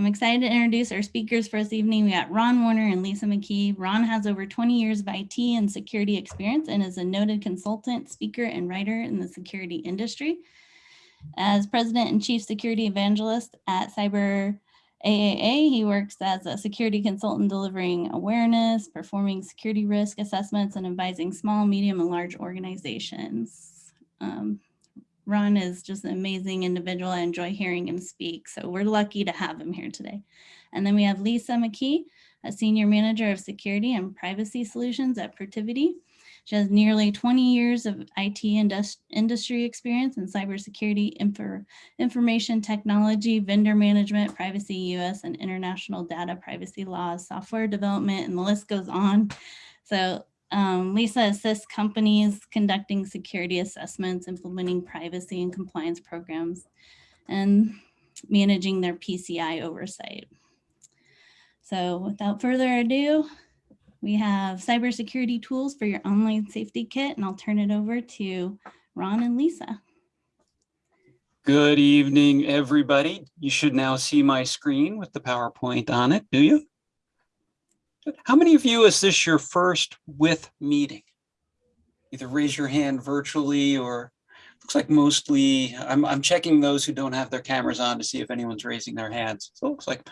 I'm excited to introduce our speakers for this evening. We got Ron Woerner and Lisa McKee. Ron has over 20 years of IT and security experience and is a noted consultant, speaker, and writer in the security industry. As president and chief security evangelist at Cyber AAA, he works as a security consultant delivering awareness, performing security risk assessments, and advising small, medium, and large organizations. Um, Ron is just an amazing individual. I enjoy hearing him speak. So we're lucky to have him here today. And then we have Lisa McKee, a senior manager of security and privacy solutions at Protiviti. She has nearly 20 years of IT indus industry experience in cybersecurity, info information technology, vendor management, privacy US and international data privacy laws, software development, and the list goes on. So um, Lisa assists companies conducting security assessments, implementing privacy and compliance programs, and managing their PCI oversight. So without further ado, we have cybersecurity tools for your online safety kit, and I'll turn it over to Ron and Lisa. Good evening, everybody. You should now see my screen with the PowerPoint on it, do you? How many of you is this your first with meeting? Either raise your hand virtually or looks like mostly, I'm, I'm checking those who don't have their cameras on to see if anyone's raising their hands. So it looks like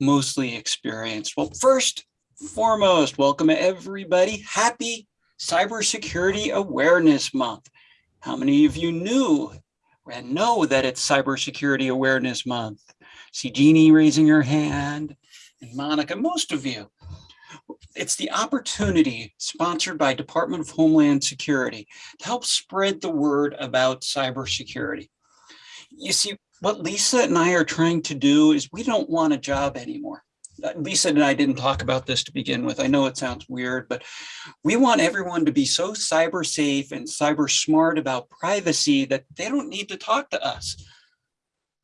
mostly experienced. Well, first foremost, welcome everybody. Happy Cybersecurity Awareness Month. How many of you knew and know that it's Cybersecurity Awareness Month? See Jeannie raising her hand and Monica, most of you. It's the opportunity sponsored by Department of Homeland Security to help spread the word about cybersecurity. You see, what Lisa and I are trying to do is we don't want a job anymore. Uh, Lisa and I didn't talk about this to begin with. I know it sounds weird, but we want everyone to be so cyber safe and cyber smart about privacy that they don't need to talk to us.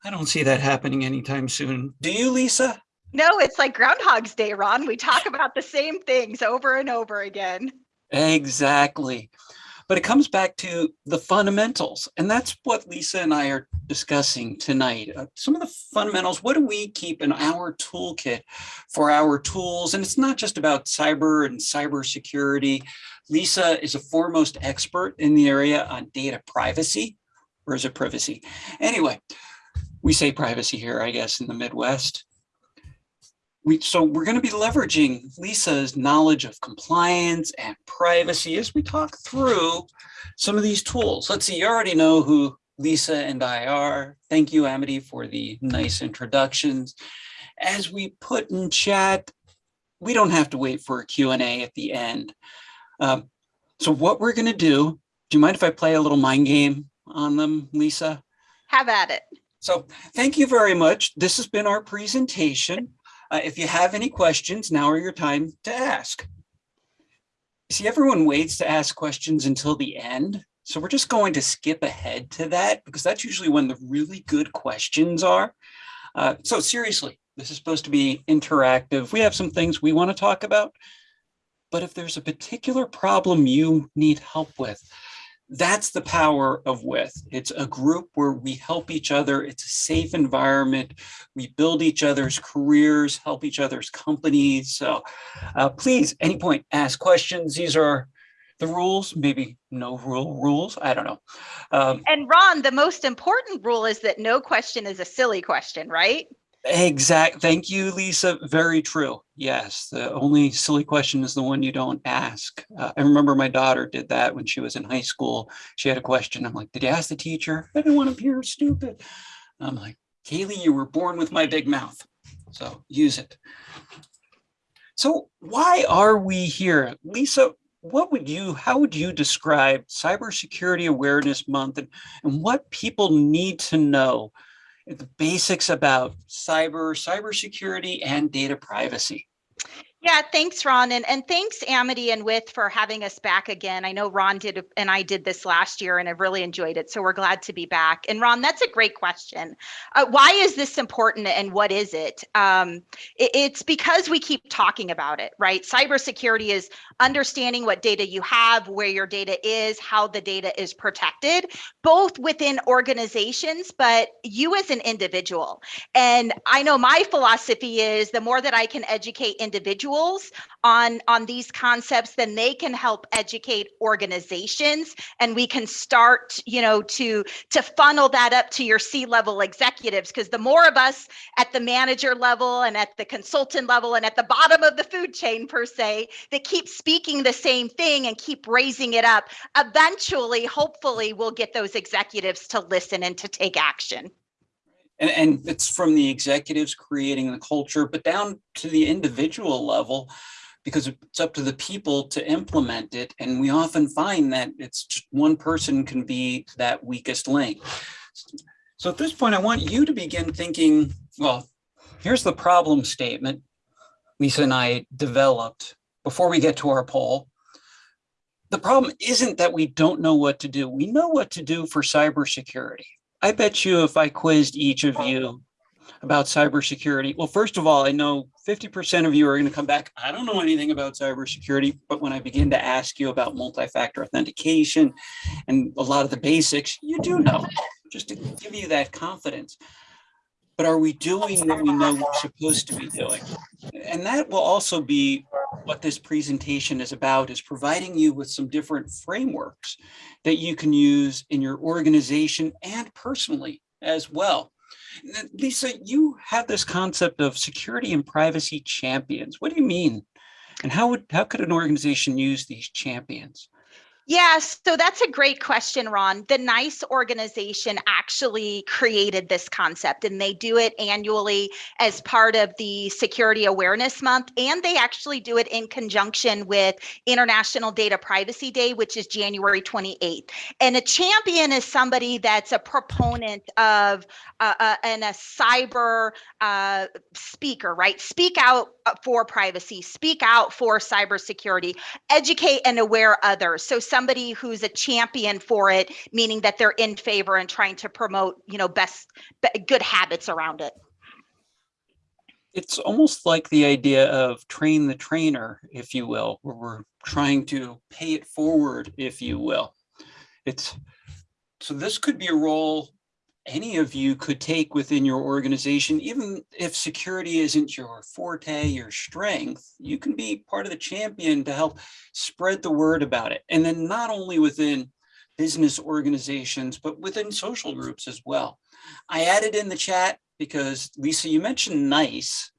I don't see that happening anytime soon. Do you, Lisa? No, it's like Groundhog's Day, Ron. We talk about the same things over and over again. Exactly. But it comes back to the fundamentals. And that's what Lisa and I are discussing tonight. Uh, some of the fundamentals, what do we keep in our toolkit for our tools? And it's not just about cyber and cybersecurity. Lisa is a foremost expert in the area on data privacy, or is it privacy? Anyway, we say privacy here, I guess, in the Midwest we, so we're going to be leveraging Lisa's knowledge of compliance and privacy as we talk through some of these tools. Let's see, you already know who Lisa and I are. Thank you, Amity, for the nice introductions. As we put in chat, we don't have to wait for a Q&A at the end. Um, so what we're going to do, do you mind if I play a little mind game on them, Lisa? Have at it. So thank you very much. This has been our presentation. Uh, if you have any questions, now are your time to ask. See, everyone waits to ask questions until the end. So we're just going to skip ahead to that because that's usually when the really good questions are. Uh, so seriously, this is supposed to be interactive. We have some things we want to talk about, but if there's a particular problem you need help with, that's the power of with. It's a group where we help each other. It's a safe environment. We build each other's careers help each other's companies. So uh, please any point ask questions. These are the rules. Maybe no rule rules. I don't know. Um, and ron the most important rule is that no question is a silly question right Exact. Thank you, Lisa. Very true. Yes. The only silly question is the one you don't ask. Uh, I remember my daughter did that when she was in high school. She had a question. I'm like, did you ask the teacher? I didn't want to appear stupid. I'm like, Kaylee, you were born with my big mouth. So use it. So why are we here? Lisa, what would you, how would you describe Cybersecurity Awareness Month and, and what people need to know the basics about cyber, cybersecurity, and data privacy. Yeah, thanks, Ron. And, and thanks, Amity and With, for having us back again. I know Ron did and I did this last year and I've really enjoyed it. So we're glad to be back. And Ron, that's a great question. Uh, why is this important and what is it? Um, it? It's because we keep talking about it, right? Cybersecurity is understanding what data you have, where your data is, how the data is protected, both within organizations, but you as an individual. And I know my philosophy is the more that I can educate individuals, on on these concepts then they can help educate organizations. And we can start you know to to funnel that up to your c level executives because the more of us at the manager level and at the consultant level and at the bottom of the food chain per se that keep speaking the same thing and keep raising it up eventually hopefully we'll get those executives to listen and to take action and, and it's from the executives creating the culture, but down to the individual level, because it's up to the people to implement it. And we often find that it's just one person can be that weakest link. So at this point, I want you to begin thinking, well, here's the problem statement Lisa and I developed before we get to our poll. The problem isn't that we don't know what to do. We know what to do for cybersecurity. I bet you if I quizzed each of you about cybersecurity, well, first of all, I know 50% of you are going to come back. I don't know anything about cybersecurity, but when I begin to ask you about multi-factor authentication and a lot of the basics, you do know, just to give you that confidence. But are we doing what we know we're supposed to be doing? And that will also be what this presentation is about is providing you with some different frameworks that you can use in your organization and personally as well. Lisa, you have this concept of security and privacy champions. What do you mean? And how would how could an organization use these champions? Yeah, so that's a great question, Ron. The NICE organization actually created this concept and they do it annually as part of the Security Awareness Month. And they actually do it in conjunction with International Data Privacy Day, which is January 28th. And a champion is somebody that's a proponent of uh, uh, and a cyber uh, speaker, right? Speak out uh, for privacy, speak out for cybersecurity, educate and aware others. So somebody who's a champion for it, meaning that they're in favor and trying to promote, you know, best good habits around it. It's almost like the idea of train the trainer, if you will, where we're trying to pay it forward, if you will. It's so this could be a role any of you could take within your organization, even if security isn't your forte, your strength, you can be part of the champion to help spread the word about it. And then not only within business organizations, but within social groups as well. I added in the chat because Lisa, you mentioned NICE.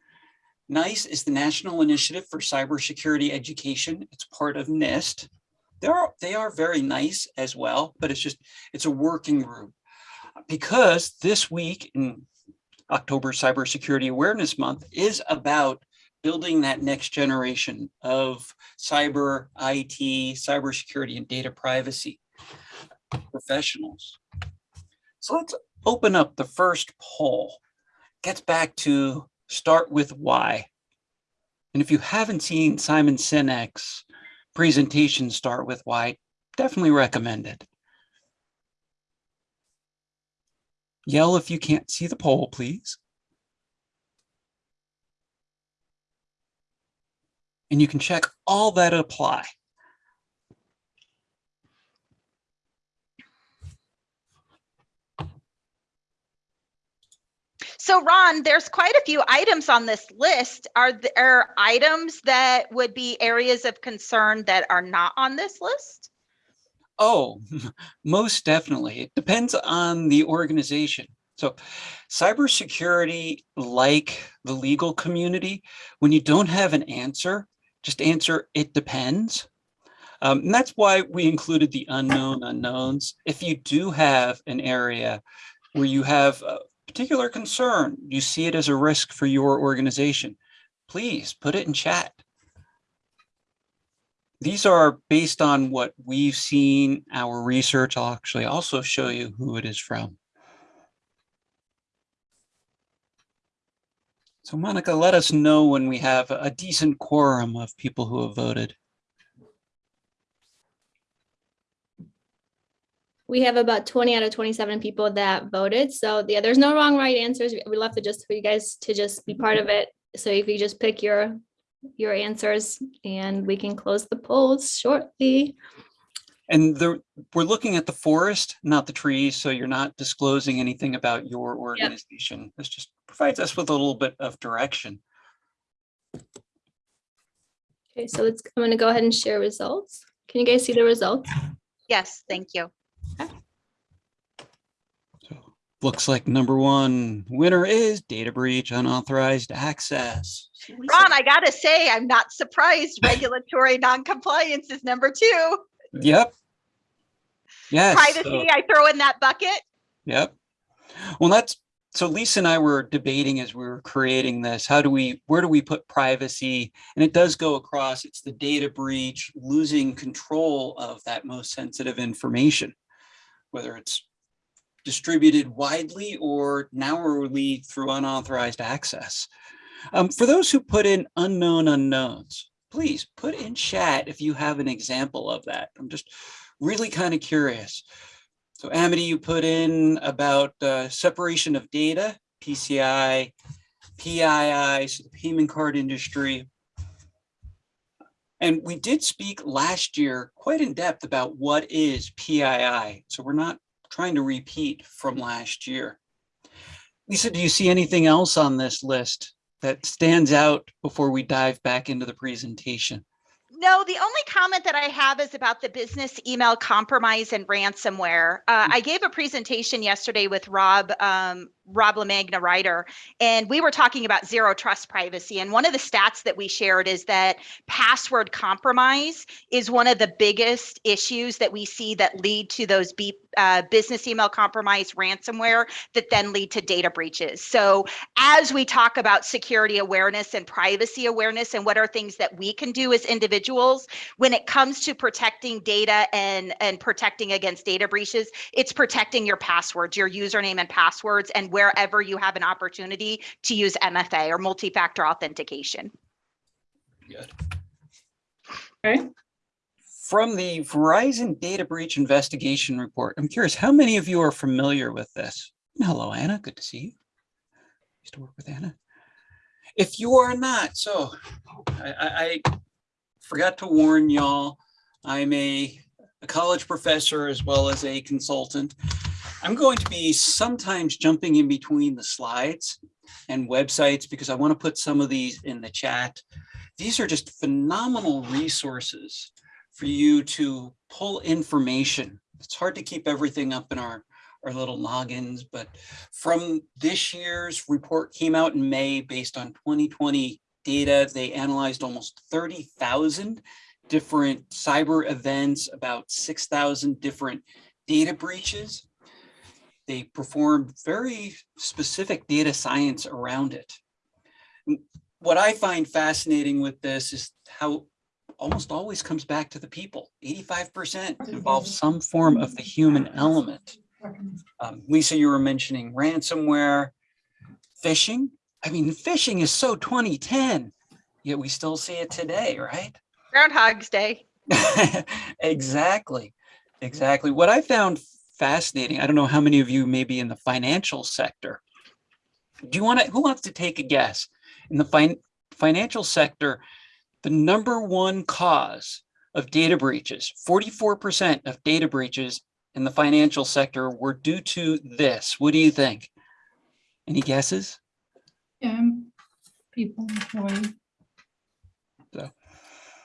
NICE is the National Initiative for Cybersecurity Education. It's part of NIST. They are, they are very nice as well, but it's just, it's a working group because this week in October Cybersecurity Awareness Month is about building that next generation of cyber IT, cybersecurity and data privacy professionals. So let's open up the first poll. Gets back to start with why. And if you haven't seen Simon Sinek's presentation, Start With Why, definitely recommend it. Yell if you can't see the poll, please. And you can check all that apply. So Ron, there's quite a few items on this list. Are there items that would be areas of concern that are not on this list? Oh, most definitely. It depends on the organization. So cybersecurity, like the legal community, when you don't have an answer, just answer, it depends. Um, and that's why we included the unknown unknowns. If you do have an area where you have a particular concern, you see it as a risk for your organization, please put it in chat these are based on what we've seen, our research. I'll actually also show you who it is from. So Monica, let us know when we have a decent quorum of people who have voted. We have about twenty out of twenty-seven people that voted, so yeah, there's no wrong, right answers. We'd love to just, for you guys to just be part of it. So if you just pick your, your answers and we can close the polls shortly. And the, we're looking at the forest, not the trees, so you're not disclosing anything about your organization. This just provides us with a little bit of direction. Okay, so let's, I'm gonna go ahead and share results. Can you guys see the results? Yes, thank you. So looks like number one winner is data breach, unauthorized access. Ron, I gotta say, I'm not surprised. Regulatory non-compliance is number two. Yep. Yes. so- Privacy, I throw in that bucket. Yep. Well, that's, so Lisa and I were debating as we were creating this, how do we, where do we put privacy? And it does go across, it's the data breach, losing control of that most sensitive information, whether it's distributed widely or narrowly through unauthorized access. Um, for those who put in unknown unknowns, please put in chat if you have an example of that. I'm just really kind of curious. So Amity, you put in about uh, separation of data, PCI, PII, so the payment card industry. And we did speak last year quite in depth about what is PII. So we're not trying to repeat from last year. Lisa, do you see anything else on this list that stands out before we dive back into the presentation? No, the only comment that I have is about the business email compromise and ransomware. Uh, I gave a presentation yesterday with Rob, um, Rob LaMagna Reiter, and we were talking about zero trust privacy. And one of the stats that we shared is that password compromise is one of the biggest issues that we see that lead to those B, uh, business email compromise ransomware that then lead to data breaches. So as we talk about security awareness and privacy awareness and what are things that we can do as individuals when it comes to protecting data and and protecting against data breaches it's protecting your passwords your username and passwords and wherever you have an opportunity to use mfa or multi-factor authentication Good. Okay. From the Verizon Data Breach Investigation Report, I'm curious, how many of you are familiar with this? Hello, Anna, good to see you. Used to work with Anna. If you are not, so I, I, I forgot to warn y'all, I'm a, a college professor as well as a consultant. I'm going to be sometimes jumping in between the slides and websites because I want to put some of these in the chat. These are just phenomenal resources for you to pull information. It's hard to keep everything up in our, our little logins, but from this year's report came out in May based on 2020 data. They analyzed almost 30,000 different cyber events, about 6,000 different data breaches. They performed very specific data science around it. What I find fascinating with this is how almost always comes back to the people. 85% involves some form of the human element. Um, Lisa, you were mentioning ransomware, phishing. I mean, phishing is so 2010, yet we still see it today, right? groundhog's day exactly, exactly. What I found fascinating, I don't know how many of you may be in the financial sector. Do you want to, who wants to take a guess? In the fin financial sector, the number one cause of data breaches, 44% of data breaches in the financial sector were due to this. What do you think? Any guesses? Yeah, people, employees.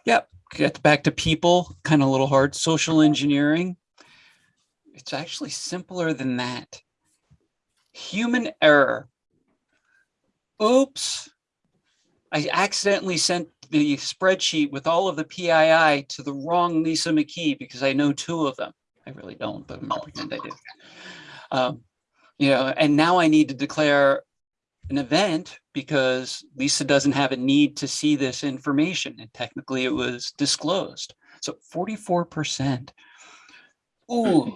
Yep, get back to people, kind of a little hard. Social engineering. It's actually simpler than that. Human error. Oops. I accidentally sent the spreadsheet with all of the PII to the wrong Lisa McKee because I know two of them. I really don't, but I'm gonna pretend I do. Um, you know, and now I need to declare an event because Lisa doesn't have a need to see this information and technically it was disclosed. So 44%. Ooh,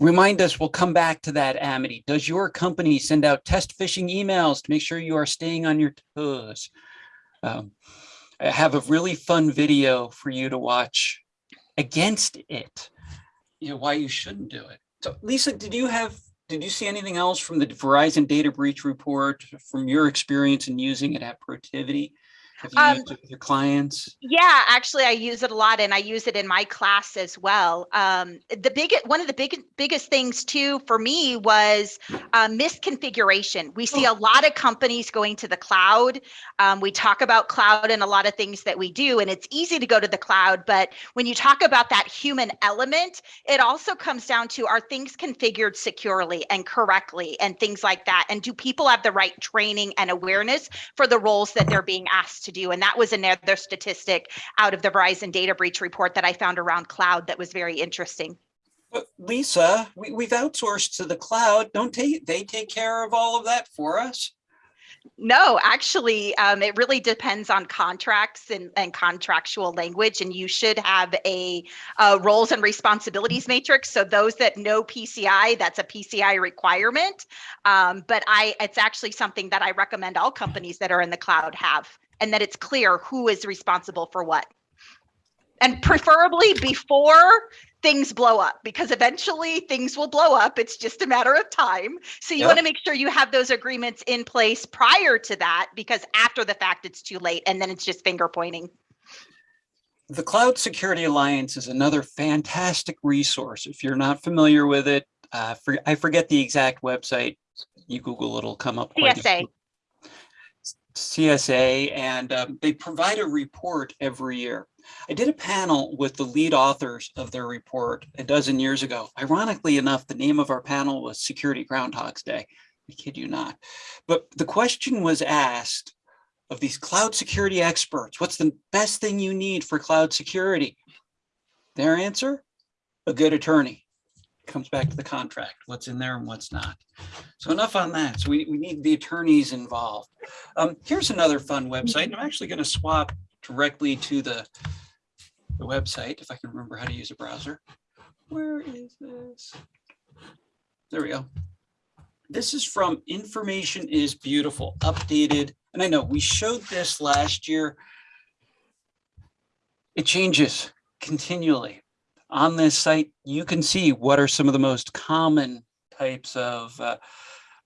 Remind us, we'll come back to that, Amity. Does your company send out test phishing emails to make sure you are staying on your toes? Um, I have a really fun video for you to watch against it. You know, why you shouldn't do it. So Lisa, did you have, did you see anything else from the Verizon data breach report from your experience in using it at Protiviti? Have you Um, used it with your clients? Yeah, actually, I use it a lot, and I use it in my class as well. Um, the big one of the big biggest things too for me was uh, misconfiguration. We see a lot of companies going to the cloud. Um, we talk about cloud and a lot of things that we do, and it's easy to go to the cloud. But when you talk about that human element, it also comes down to are things configured securely and correctly, and things like that. And do people have the right training and awareness for the roles that they're being asked to do. And that was another statistic out of the Verizon data breach report that I found around cloud that was very interesting. But Lisa, we, we've outsourced to the cloud. Don't take, they take care of all of that for us? No, actually, um, it really depends on contracts and, and contractual language, and you should have a, uh roles and responsibilities matrix. So those that know PCI, that's a PCI requirement. Um, but I, it's actually something that I recommend all companies that are in the cloud have, and that it's clear who is responsible for what. And preferably before things blow up, because eventually things will blow up. It's just a matter of time. So you Yep. want to make sure you have those agreements in place prior to that, because after the fact, it's too late, and then it's just finger pointing. The Cloud Security Alliance is another fantastic resource. If you're not familiar with it, uh, for, I forget the exact website. You Google, it'll come up. quite CSA. CSA, and um, they provide a report every year. I did a panel with the lead authors of their report a dozen years ago. Ironically enough, the name of our panel was Security Groundhog's Day. I kid you not. But the question was asked of these cloud security experts, what's the best thing you need for cloud security? Their answer, a good attorney. Comes back to the contract, what's in there and what's not. So enough on that. So we, we need the attorneys involved. Um, here's another fun website. I'm actually going to swap directly to the, the website if I can remember how to use a browser. Where is this? There we go. This is from Information is Beautiful, updated. And I know we showed this last year. It changes continually. On this site, you can see what are some of the most common types of uh,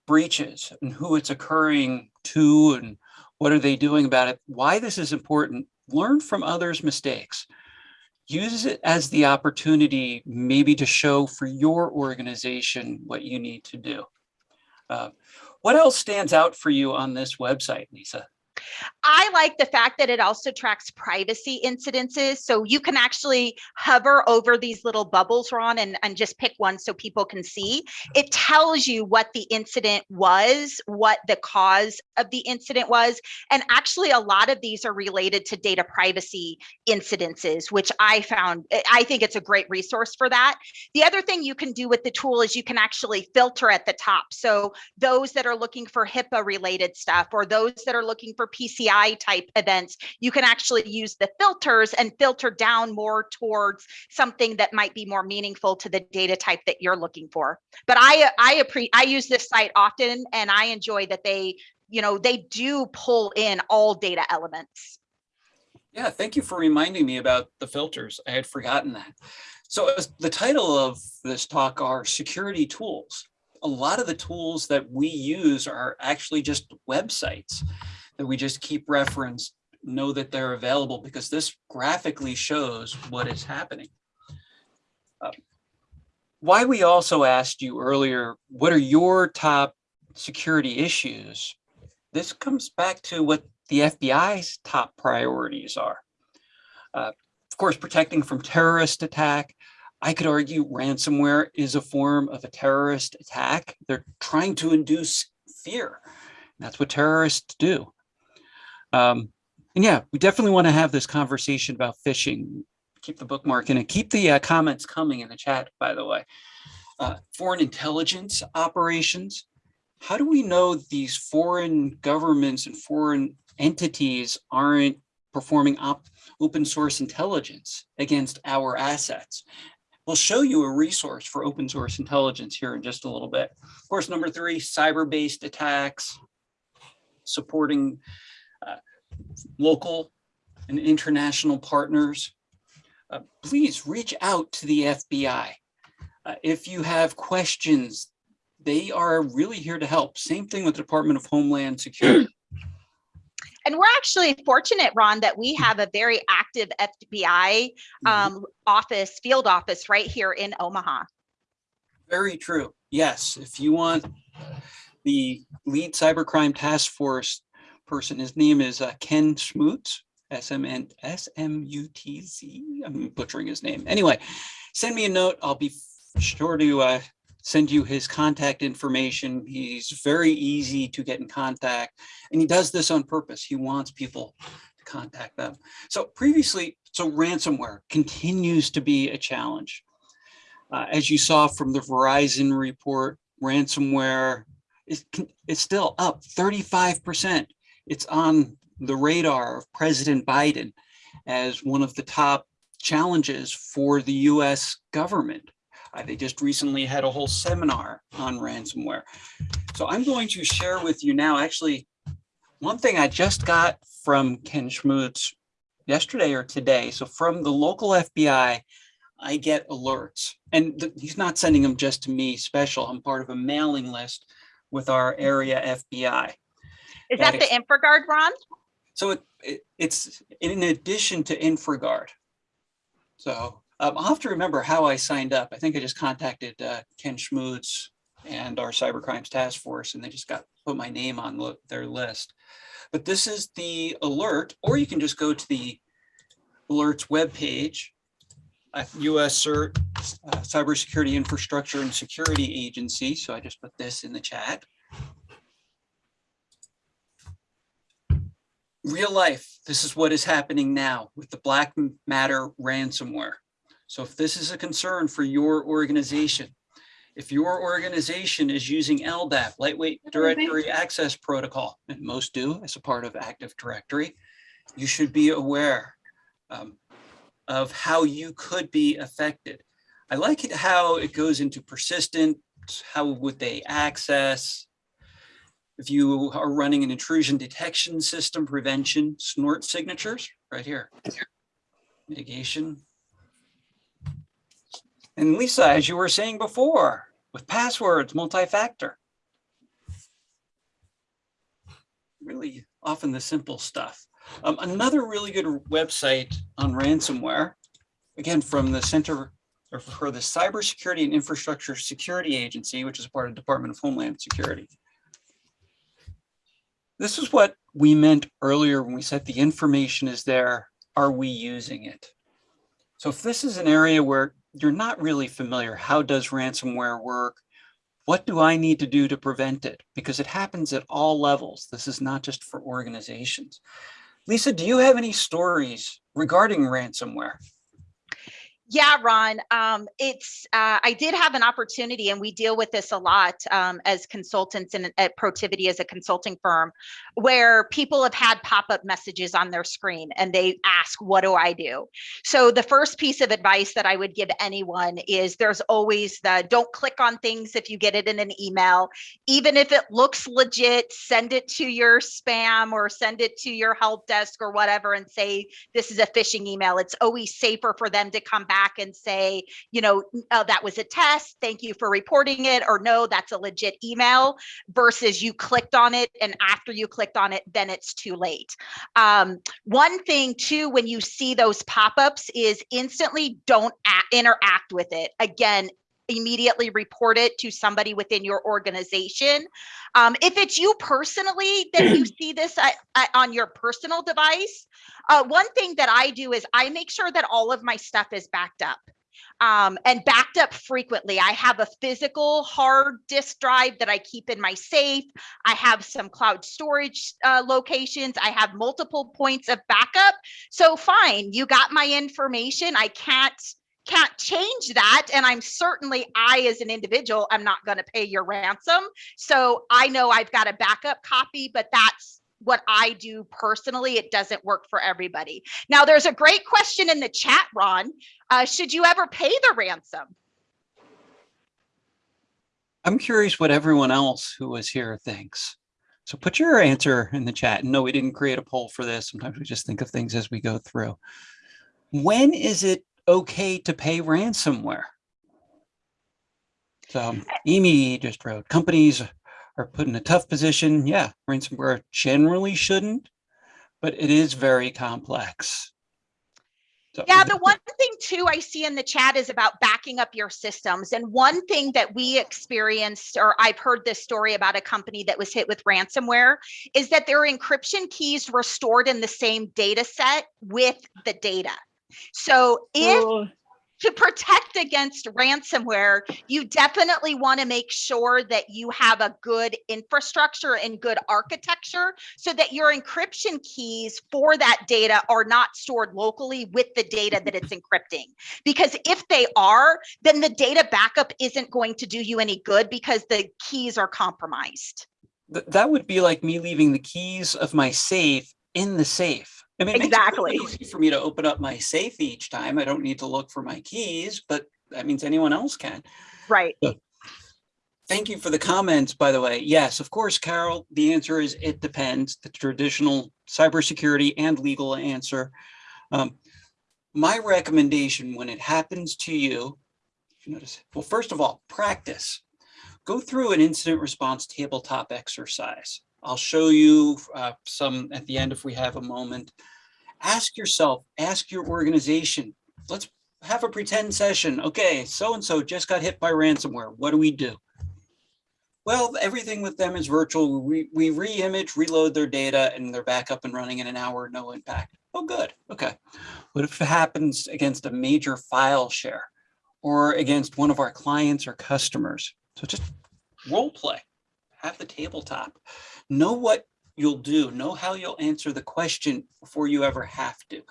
breaches and who it's occurring to and what are they doing about it, why this is important, learn from others' mistakes. Use it as the opportunity maybe to show for your organization what you need to do. Uh, what else stands out for you on this website, Lisa? I like the fact that it also tracks privacy incidences. So you can actually hover over these little bubbles, Ron, and, and just pick one so people can see. It tells you what the incident was, what the cause of the incident was. And actually, a lot of these are related to data privacy incidences, which I found, I think it's a great resource for that. The other thing you can do with the tool is you can actually filter at the top. So those that are looking for HIPAA related stuff or those that are looking for PCI type events, you can actually use the filters and filter down more towards something that might be more meaningful to the data type that you're looking for. But I I I use this site often and I enjoy that they, you know, they do pull in all data elements. Yeah, thank you for reminding me about the filters. I had forgotten that. So the title of this talk are security tools. A lot of the tools that we use are actually just websites that we just keep reference, know that they're available because this graphically shows what is happening. Uh, Why we also asked you earlier, what are your top security issues? This comes back to what the FBI's top priorities are. Uh, of course, protecting from terrorist attack. I could argue ransomware is a form of a terrorist attack. They're trying to induce fear. That's what terrorists do. Um, and yeah, we definitely want to have this conversation about phishing. Keep the bookmark in it. Keep the uh, comments coming in the chat, by the way. Uh, foreign intelligence operations. How do we know these foreign governments and foreign entities aren't performing op open source intelligence against our assets? We'll show you a resource for open source intelligence here in just a little bit. Of course, number three, cyber-based attacks, supporting local and international partners. Uh, Please reach out to the FBI. Uh, If you have questions, they are really here to help. Same thing with the Department of Homeland Security. And we're actually fortunate, Ron, that we have a very active FBI um, office, field office right here in Omaha. Very true. Yes, if you want the lead cybercrime task force person, his name is uh, Ken Schmutz, S M N S M U T Z. I'm butchering his name. Anyway, send me a note. I'll be sure to uh, send you his contact information. He's very easy to get in contact, and he does this on purpose. He wants people to contact them. So previously, so ransomware continues to be a challenge. Uh, as you saw from the Verizon report, ransomware is, is still up 35%. It's on the radar of President Biden as one of the top challenges for the US government. Uh, they just recently had a whole seminar on ransomware. So I'm going to share with you now, actually, one thing I just got from Ken Schmutz yesterday or today. So from the local FBI, I get alerts and he's not sending them just to me special. I'm part of a mailing list with our area FBI. Is That that the InfraGard, Ron? So it, it it's in addition to InfraGard. So um, I'll have to remember how I signed up. I think I just contacted uh, Ken Schmutz and our cyber crimes task force, and they just got put my name on lo- their list. But this is the alert, or you can just go to the alerts webpage uh, US CERT, uh, Cybersecurity Infrastructure and Security Agency. So I just put this in the chat. Real life, this is what is happening now with the Black Matter ransomware. So if this is a concern for your organization, if your organization is using LDAP, Lightweight Directory Access Protocol, and most do as a part of Active Directory, you should be aware um, of how you could be affected. I like it how it goes into persistent, how would they access? If you are running an intrusion detection system, prevention, snort signatures, right here. Mitigation. And Lisa, as you were saying before, with passwords, multi-factor. Really often the simple stuff. Um, another really good website on ransomware, again, from the Center or for the Cybersecurity and Infrastructure Security Agency, which is part of Department of Homeland Security. This is what we meant earlier when we said the information is there. Are we using it? So if this is an area where you're not really familiar, how does ransomware work? What do I need to do to prevent it? Because it happens at all levels. This is not just for organizations. Lisa, do you have any stories regarding ransomware? Yeah, Ron, um, it's, uh, I did have an opportunity and we deal with this a lot, um, as consultants and at Protiviti as a consulting firm, where people have had pop-up messages on their screen and they ask, what do I do? So the first piece of advice that I would give anyone is there's always the, don't click on things if you get it in an email. Even if it looks legit, send it to your spam or send it to your help desk or whatever and say, this is a phishing email. It's always safer for them to come back and say, you know, oh, that was a test. Thank you for reporting it. Or no, that's a legit email versus you clicked on it. And after you clicked on it, then it's too late. Um, one thing too, when you see those pop-ups is instantly don't interact with it. Again, immediately report it to somebody within your organization. Um, if it's you personally that you see this on your personal device, uh, one thing that I do is I make sure that all of my stuff is backed up. Um, and backed up frequently. I have a physical hard disk drive that I keep in my safe. I have some cloud storage uh, locations. I have multiple points of backup. So fine, you got my information. I can't can't change that and i'm certainly i as an individual i'm not going to pay your ransom so i know i've got a backup copy but that's what I do personally. It doesn't work for everybody. Now, there's a great question in the chat, Ron. Uh, should you ever pay the ransom? I'm curious what everyone else who was here thinks. So put your answer in the chat. And no, we didn't create a poll for this. Sometimes we just think of things as we go through. When is it okay to pay ransomware? So hmm. Amy just wrote, companies are put in a tough position. Yeah, ransomware generally shouldn't, but it is very complex. So- Yeah, the one thing too I see in the chat is about backing up your systems. And one thing that we experienced, or I've heard this story about a company that was hit with ransomware, is that their encryption keys were stored in the same data set with the data. So if Oh, to protect against ransomware, you definitely want to make sure that you have a good infrastructure and good architecture so that your encryption keys for that data are not stored locally with the data that it's encrypting. Because if they are, then the data backup isn't going to do you any good because the keys are compromised. Th- that would be like me leaving the keys of my safe in the safe. I mean, it makes it really Exactly. easy for me to open up my safe each time. I don't need to look for my keys, but that means anyone else can. Right. Thank you for the comments, by the way. Yes, of course, Carol, the answer is it depends, the traditional cybersecurity and legal answer. Um, my recommendation when it happens to you, if you notice, well, first of all, practice. Go through an incident response tabletop exercise. I'll show you uh, some at the end if we have a moment. Ask yourself, ask your organization, let's have a pretend session. Okay, so-and-so just got hit by ransomware. What do we do? Well, everything with them is virtual. We, we re-image, reload their data, and they're back up and running in an hour, no impact. Oh, good. Okay. What if it happens against a major file share or against one of our clients or customers? So just role play, have the tabletop, know what you'll do, know how you'll answer the question before you ever have to.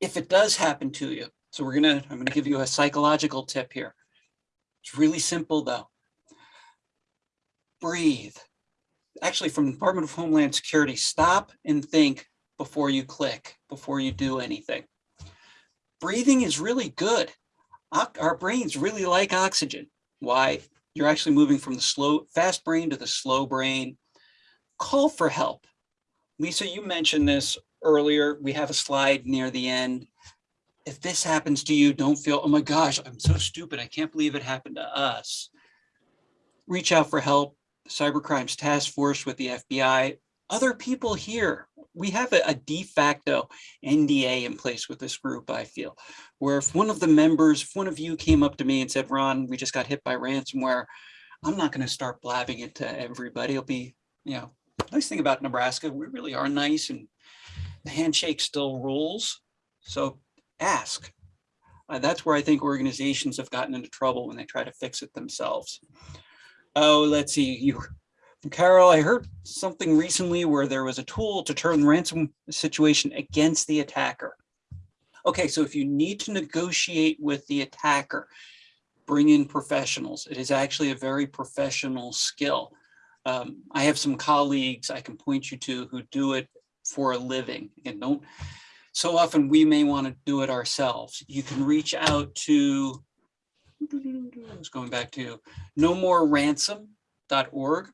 If it does happen to you, so we're gonna, I'm gonna give you a psychological tip here. It's really simple though breathe. Actually, from the Department of Homeland Security, stop and think before you click, before you do anything. Breathing is really good. Our brains really like oxygen. Why? You're actually moving from the slow, fast brain to the slow brain. Call for help. Lisa, you mentioned this earlier. We have a slide near the end. If this happens to you, don't feel, oh my gosh, I'm so stupid. I can't believe it happened to us. Reach out for help cybercrimes task force with the FBI, other people here. We have a, a de facto NDA in place with this group, I feel, where if one of the members, if one of you came up to me and said, Ron, we just got hit by ransomware, I'm not going to start blabbing it to everybody. It'll be, you know, nice thing about Nebraska, we really are nice and the handshake still rules. So ask. Uh, that's where I think organizations have gotten into trouble when they try to fix it themselves. Oh, let's see, you, Carol, I heard something recently where there was a tool to turn the ransom situation against the attacker. Okay, so if you need to negotiate with the attacker, bring in professionals. It is actually a very professional skill. Um, I have some colleagues I can point you to who do it for a living. and don't, so often we may want to do it ourselves. You can reach out to, I was going back to no more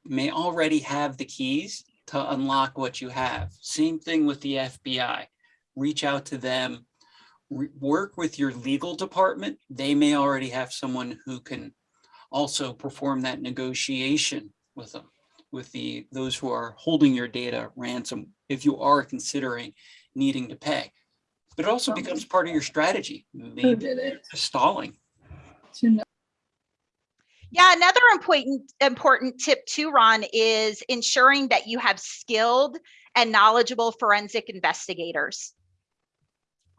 may already have the keys to unlock what you have. Same thing with the FBI. Reach out to them, work with your legal department. They may already have someone who can also perform that negotiation with them, with the those who are holding your data ransom if you are considering needing to pay. But it also becomes part of your strategy, Who maybe did it? stalling. Yeah, another important important tip too, Ron, is ensuring that you have skilled and knowledgeable forensic investigators.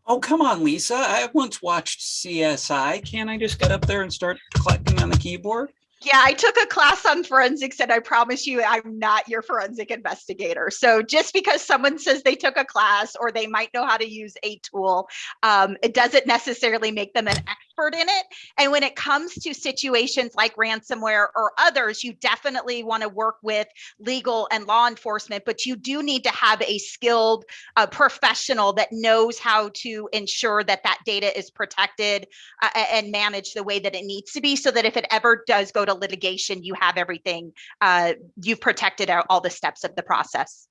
Oh, come on, Lisa. I once watched CSI. Can't I just get up there and start clicking on the keyboard? Yeah, I took a class on forensics and I promise you I'm not your forensic investigator. So just because someone says they took a class or they might know how to use a tool, um, it doesn't necessarily make them an expert expert in it. And when it comes to situations like ransomware or others, you definitely want to work with legal and law enforcement, but you do need to have a skilled uh, professional that knows how to ensure that that data is protected uh, and managed the way that it needs to be so that if it ever does go to litigation, you have everything, uh, you've protected all the steps of the process.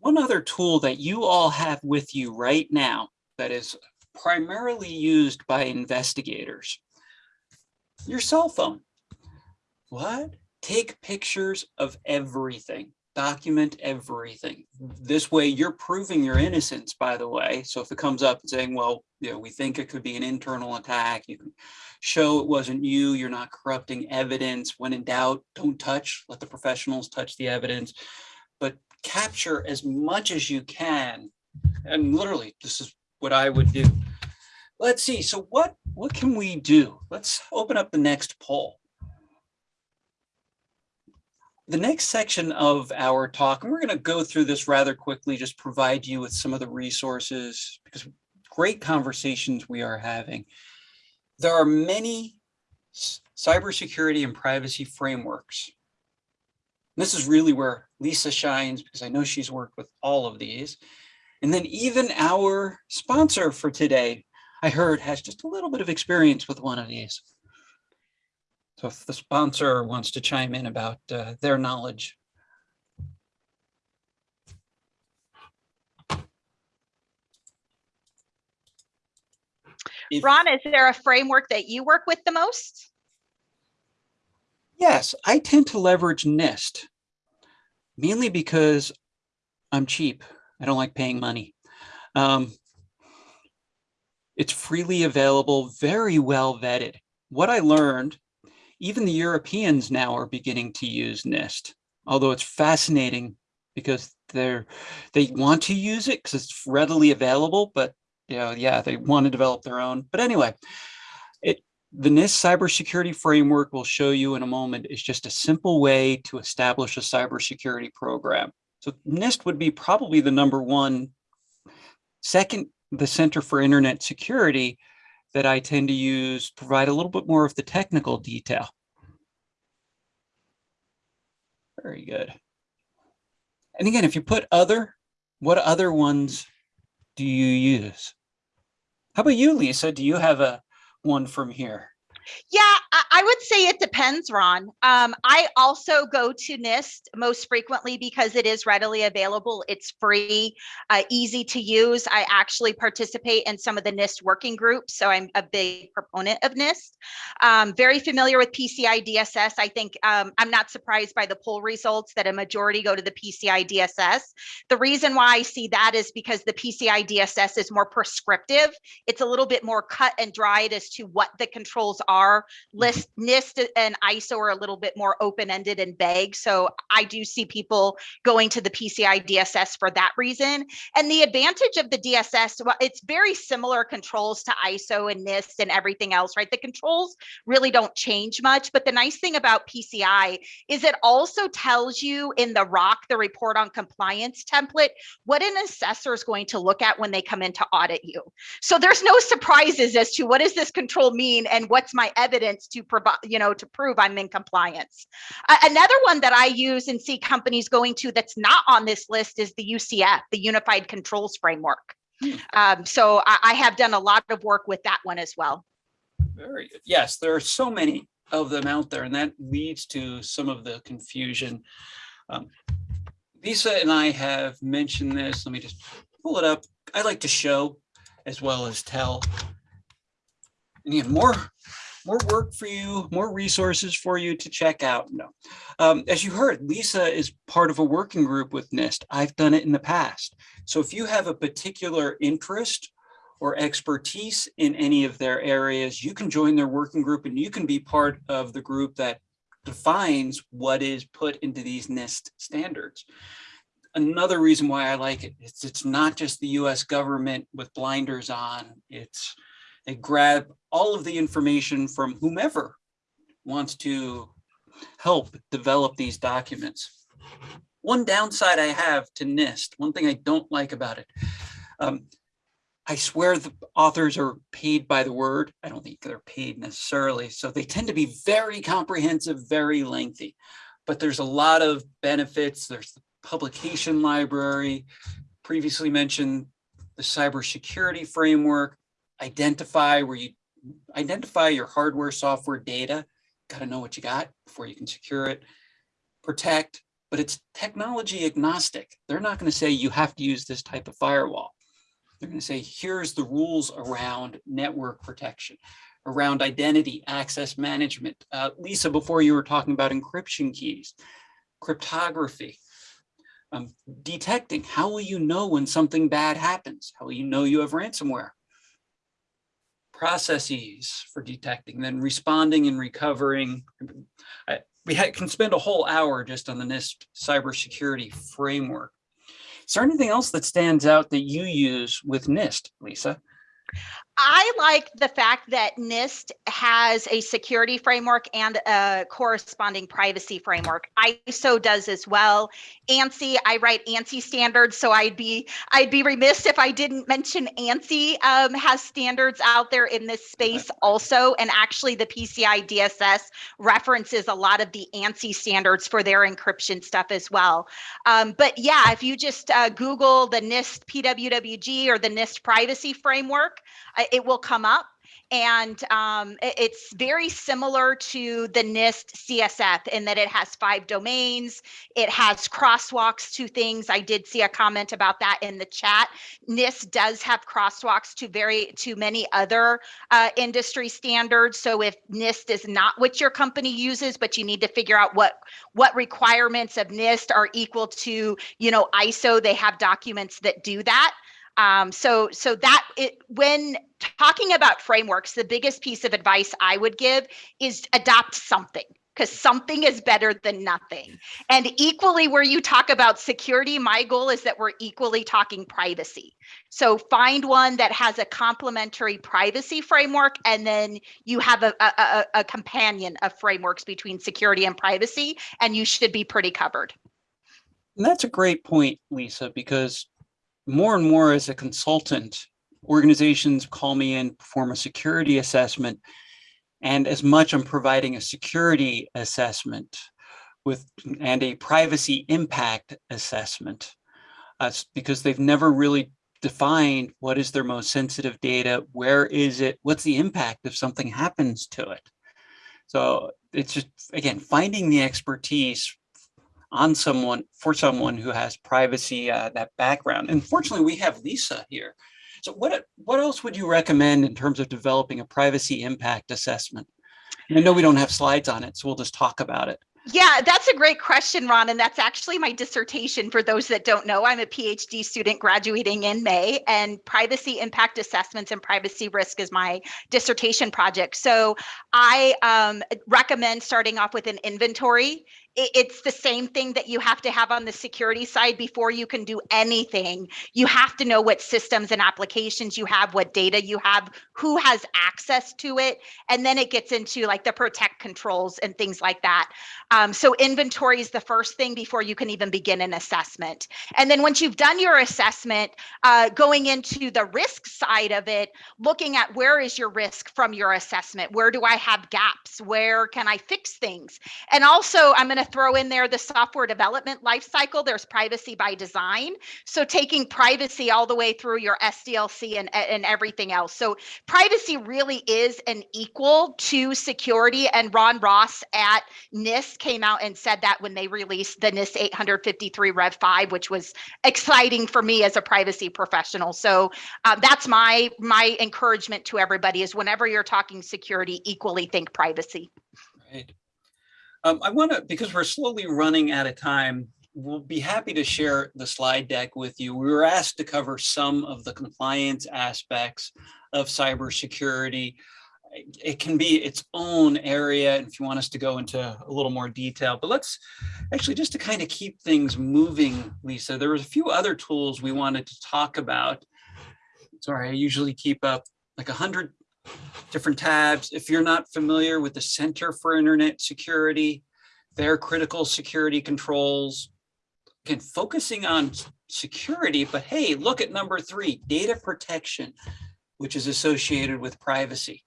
One other tool that you all have with you right now that is primarily used by investigators. Your cell phone. What? Take pictures of everything. Document everything. This way you're proving your innocence, by the way. So if it comes up and saying, well, you know, we think it could be an internal attack, you can show it wasn't you, you're not corrupting evidence. When in doubt, don't touch, let the professionals touch the evidence. But capture as much as you can. And literally, this is what I would do. Let's see. So what what can we do? Let's open up the next poll. The next section of our talk, and we're going to go through this rather quickly, just provide you with some of the resources because great conversations we are having. There are many cybersecurity and privacy frameworks. This is really where Lisa shines because I know she's worked with all of these. And then even our sponsor for today, I heard has just a little bit of experience with one of these. So if the sponsor wants to chime in about uh, their knowledge. If- Ron, is there a framework that you work with the most? Yes, I tend to leverage NIST mainly because I'm cheap. I don't like paying money. Um, it's freely available, very well vetted. What I learned, even the Europeans now are beginning to use NIST, although it's fascinating because they're they want to use it because it's readily available, but you know, yeah, they want to develop their own. But anyway, it the NIST cybersecurity framework will show you in a moment is just a simple way to establish a cybersecurity program. So NIST would be probably the number one. Second, the Center for Internet Security that I tend to use provide a little bit more of the technical detail. Very good. And again, if you put other, what other ones do you use? How about you, Lisa? Do you have a one from here? Yeah, I, would say it depends, Ron. Um, I also go to NIST most frequently because it is readily available. It's free, uh, easy to use. I actually participate in some of the NIST working groups, so I'm a big proponent of NIST. Um, very familiar with PCI DSS. I think um, I'm not surprised by the poll results that a majority go to the PCI DSS. The reason why I see that is because the PCI DSS is more prescriptive. It's a little bit more cut and dried as to what the controls are. Mm-hmm. List NIST and ISO are a little bit more open-ended and vague. So I do see people going to the PCI DSS for that reason. And the advantage of the DSS, well, it's very similar controls to ISO and NIST and everything else, right? The controls really don't change much. But the nice thing about PCI is it also tells you in the ROC, the report on compliance template, what an assessor is going to look at when they come in to audit you. So there's no surprises as to what does this control mean and what's my evidence to provide, you know, to prove I'm in compliance. A- another one that I use and see companies going to that's not on this list is the UCF, the Unified Controls Framework. Hmm. Um, so I, I have done a lot of work with that one as well. Very good. Yes, there are so many of them out there, and that leads to some of the confusion. Um, Lisa and I have mentioned this. Let me just pull it up. I like to show as well as tell. And again, more, more work for you, more resources for you to check out. No, um, as you heard, Lisa is part of a working group with NIST. I've done it in the past. So if you have a particular interest or expertise in any of their areas, you can join their working group and you can be part of the group that defines what is put into these NIST standards. Another reason why I like it, it's, it's not just the US government with blinders on, it's they grab all of the information from whomever wants to help develop these documents. One downside I have to NIST, one thing I don't like about it, um, I swear the authors are paid by the word. I don't think they're paid necessarily. So they tend to be very comprehensive, very lengthy. But there's a lot of benefits. There's the publication library, previously mentioned the cybersecurity framework, identify where you identify your hardware, software data. Got to know what you got before you can secure it. Protect, but it's technology agnostic. They're not going to say you have to use this type of firewall. They're going to say, here's the rules around network protection, around identity, access management. Uh, Lisa, before you were talking about encryption keys, cryptography, um, detecting. How will you know when something bad happens? How will you know you have ransomware? Processes for detecting, then responding and recovering. I, we can spend a whole hour just on the NIST cybersecurity framework. Is there anything else that stands out that you use with NIST, Lisa? I like the fact that NIST has a security framework and a corresponding privacy framework. ISO does as well. ANSI, I write ANSI standards, so I'd be I'd be remiss if I didn't mention ANSI um, has standards out there in this space also, and actually the PCI DSS references a lot of the ANSI standards for their encryption stuff as well. Um, but yeah, if you just uh, Google the NIST PWWG or the NIST privacy framework, uh, it will come up and um, it's very similar to the NIST CSF in that it has five domains. It has crosswalks to things. I did see a comment about that in the chat. NIST does have crosswalks to very to many other uh, industry standards. So if NIST is not what your company uses, but you need to figure out what what requirements of NIST are equal to, you know, ISO, they have documents that do that. Um, so so that it when talking about frameworks, the biggest piece of advice I would give is adopt something because something is better than nothing. And equally, where you talk about security, my goal is that we're equally talking privacy. So find one that has a complementary privacy framework, and then you have a, a, a, companion of frameworks between security and privacy, and you should be pretty covered. And that's a great point, Lisa, because more and more as a consultant, organizations call me in, perform a security assessment. And as much I'm providing a security assessment with and a privacy impact assessment, uh, because they've never really defined what is their most sensitive data, where is it, what's the impact if something happens to it. So it's just, again, finding the expertise on someone for someone who has privacy uh, that background. And fortunately, we have Lisa here. So what what else would you recommend in terms of developing a privacy impact assessment? And I know we don't have slides on it, so we'll just talk about it. Yeah, that's a great question, Ron. And that's actually my dissertation. For those that don't know, I'm a PhD student graduating in May, and privacy impact assessments and privacy risk is my dissertation project. So I um, recommend starting off with an inventory it's the same thing that you have to have on the security side before you can do anything. You have to know what systems and applications you have, what data you have, who has access to it. And then it gets into like the protect controls and things like that. Um, so inventory is the first thing before you can even begin an assessment. And then once you've done your assessment, uh, going into the risk side of it, looking at where is your risk from your assessment? Where do I have gaps? Where can I fix things? And also, I'm going to throw in there the software development lifecycle. There's privacy by design. So taking privacy all the way through your SDLC and, and everything else. So privacy really is an equal to security. And Ron Ross at NIST came out and said that when they released the NIST 853 Rev 5, which was exciting for me as a privacy professional. So uh, that's my my encouragement to everybody is whenever you're talking security, equally think privacy. Right. Um, I want to, because we're slowly running out of time, we'll be happy to share the slide deck with you. We were asked to cover some of the compliance aspects of cybersecurity. It can be its own area if you want us to go into a little more detail, but let's actually just to kind of keep things moving, Lisa, there was a few other tools we wanted to talk about. Sorry, I usually keep up like a hundred different tabs. If you're not familiar with the Center for Internet Security, their critical security controls, again, focusing on security, but hey, look at number three, data protection, which is associated with privacy.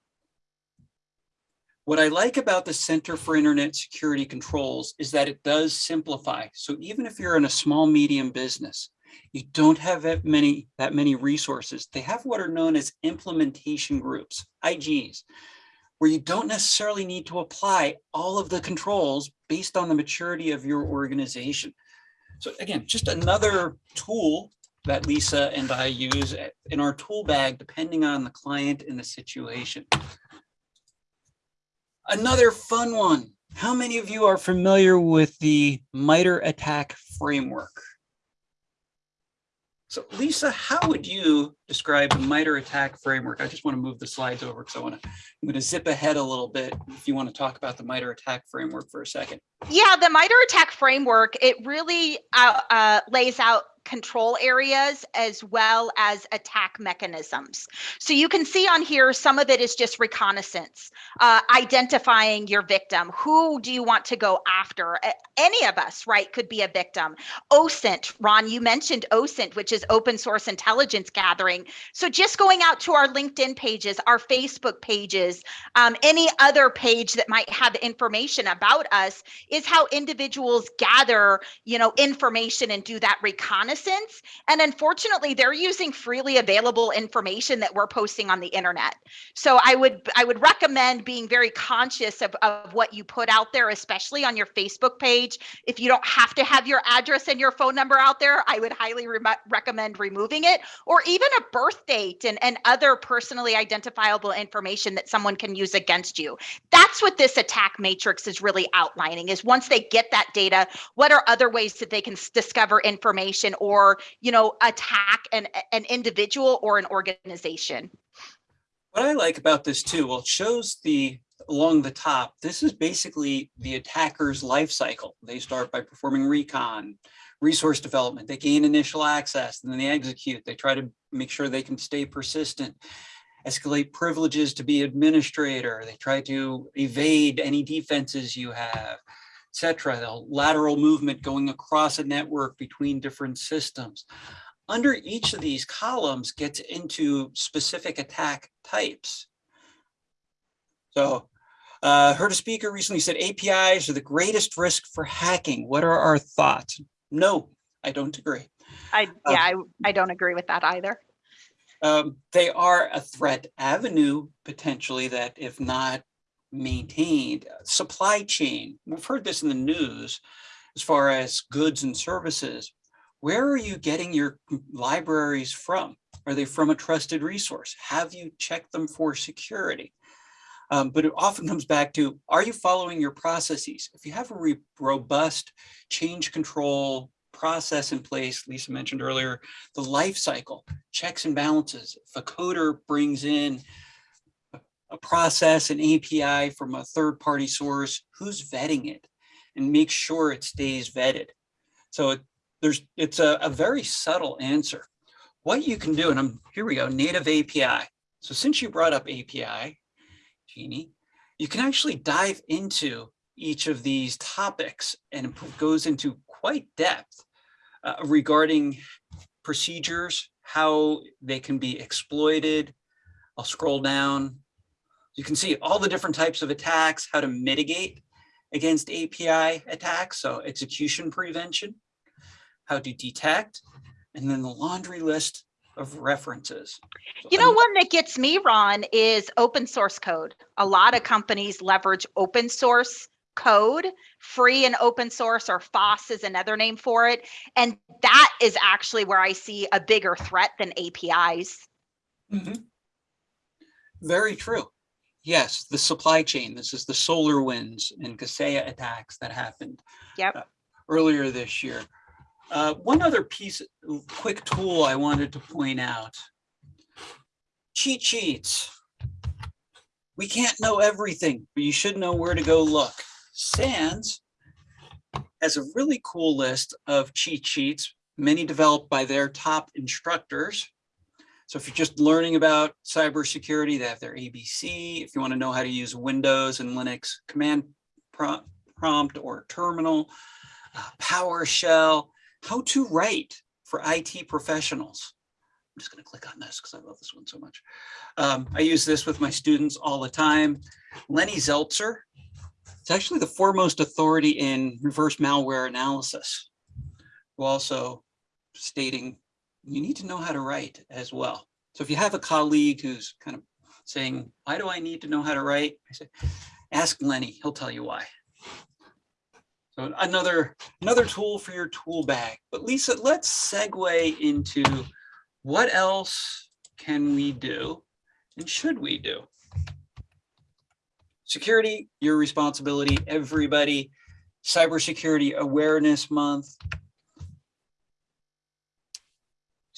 What I like about the Center for Internet Security Controls is that it does simplify. So even if you're in a small, medium business, you don't have that many, that many resources. They have what are known as implementation groups, IGs, where you don't necessarily need to apply all of the controls based on the maturity of your organization. So again, just another tool that Lisa and I use in our tool bag, depending on the client and the situation. Another fun one. How many of you are familiar with the MITRE ATT&CK framework? So Lisa, how would you describe the MITRE ATT&CK framework? I just want to move the slides over because I want to, I'm going to zip ahead a little bit if you want to talk about the MITRE ATT&CK framework for a second. Yeah, the MITRE ATT&CK framework, it really uh, uh, lays out control areas as well as attack mechanisms. So you can see on here, some of it is just reconnaissance, uh, identifying your victim. Who do you want to go after? Any of us, right, could be a victim. OSINT, Ron, you mentioned OSINT, which is open source intelligence gathering. So just going out to our LinkedIn pages, our Facebook pages, um, any other page that might have information about us is how individuals gather, you know, information and do that reconnaissance. And unfortunately, they're using freely available information that we're posting on the internet. So I would I would recommend being very conscious of, of what you put out there, especially on your Facebook page. If you don't have to have your address and your phone number out there, I would highly re- recommend removing it, or even a birth date and, and other personally identifiable information that someone can use against you that's what this attack matrix is really outlining is once they get that data what are other ways that they can discover information or you know attack an, an individual or an organization What I like about this too, well, it shows the, along the top, this is basically the attacker's life cycle. They start by performing recon, resource development, they gain initial access, and then they execute. They try to make sure they can stay persistent, escalate privileges to be administrator. They try to evade any defenses you have, etc. The lateral movement going across a network between different systems under each of these columns gets into specific attack types. So uh, heard a speaker recently said APIs are the greatest risk for hacking. What are our thoughts? No, I don't agree. i Uh, yeah I, I don't agree with that either Um, they are a threat avenue potentially that if not maintained, supply chain. We've heard this in the news as far as goods and services. Where are you getting your libraries from? Are they from a trusted resource? Have you checked them for security? Um, but it often comes back to, are you following your processes? If you have a robust change control process in place, Lisa mentioned earlier, the life cycle, checks and balances. If a coder brings in a- process, an API from a third-party source, who's vetting it? And make sure it stays vetted. So it- there's, it's a, a very subtle answer. What you can do, and I'm, here we go, native API. So since you brought up API, Jeannie, you can actually dive into each of these topics and it goes into quite depth uh, regarding procedures, how they can be exploited. I'll scroll down. You can see all the different types of attacks, how to mitigate against API attacks, so execution prevention, how to detect, and then the laundry list of references. So you know one that gets me ron is open source code a lot of companies leverage open source code free and open source or foss is another name for it and that is actually where i see a bigger threat than apis Mhm. Very true. Yes, the supply chain. This is the SolarWinds and Kaseya attacks that happened Yep. uh, earlier this year. Uh, one other piece, quick tool I wanted to point out. Cheat sheets. We can't know everything, but you should know where to go look. SANS has a really cool list of cheat sheets, many developed by their top instructors. So if you're just learning about cybersecurity, they have their ABC. If you want to know how to use Windows and Linux command prompt or terminal, uh, PowerShell, how to write for IT professionals. I'm just going to click on this because I love this one so much. Um, I use this with my students all the time. Lenny Zeltser, it's actually the foremost authority in reverse malware analysis, who also stating you need to know how to write as well. So if you have a colleague who's kind of saying, why do I need to know how to write? I say, ask Lenny, he'll tell you why. So another, another tool for your tool bag. But Lisa, let's segue into what else can we do and should we do? Security, your responsibility, everybody. Cybersecurity Awareness Month.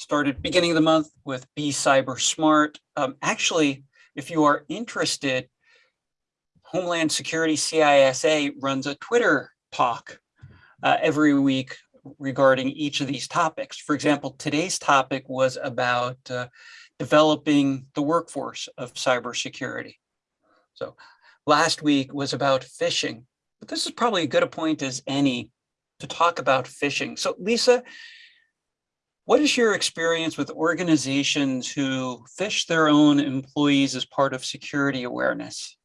Started beginning of the month with Be Cyber Smart. Um, actually, if you are interested, Homeland Security CISA runs a Twitter talk uh, every week regarding each of these topics. For example, today's topic was about uh, developing the workforce of cybersecurity. So last week was about phishing, but this is probably as good a point as any to talk about phishing. So Lisa, what is your experience with organizations who phish their own employees as part of security awareness?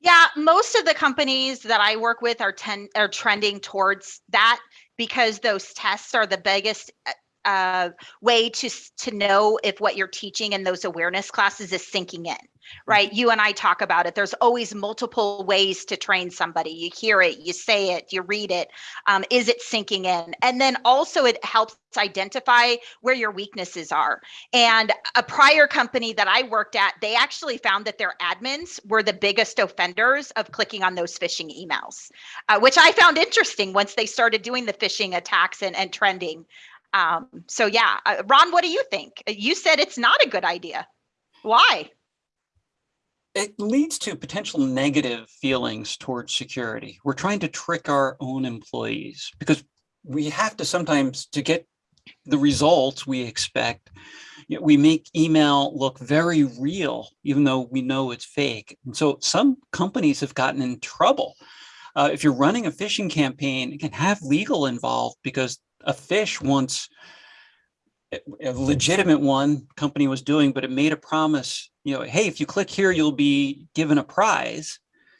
Yeah, most of the companies that I work with are ten are trending towards that because those tests are the biggest eh, uh, way to to know if what you're teaching in those awareness classes is sinking in right? You and i talk about it. There's always multiple ways to train somebody. You hear it you say it you read it. Um, is it sinking in? And then also it helps identify where your weaknesses are. And a prior company that i worked at they actually found that their admins were the biggest offenders of clicking on those phishing emails uh, which i found interesting once they started doing the phishing attacks and, and trending um, so yeah, uh, Ron, what do you think? You said it's not a good idea. Why? It leads to potential negative feelings towards security. We're trying to trick our own employees because we have to sometimes to get the results we expect. We make email look very real, even though we know it's fake. And so some companies have gotten in trouble. Uh, if you're running a phishing campaign, it can have legal involved because a phish once a legitimate one company was doing, but it made a promise, you know, hey, if you click here, you'll be given a prize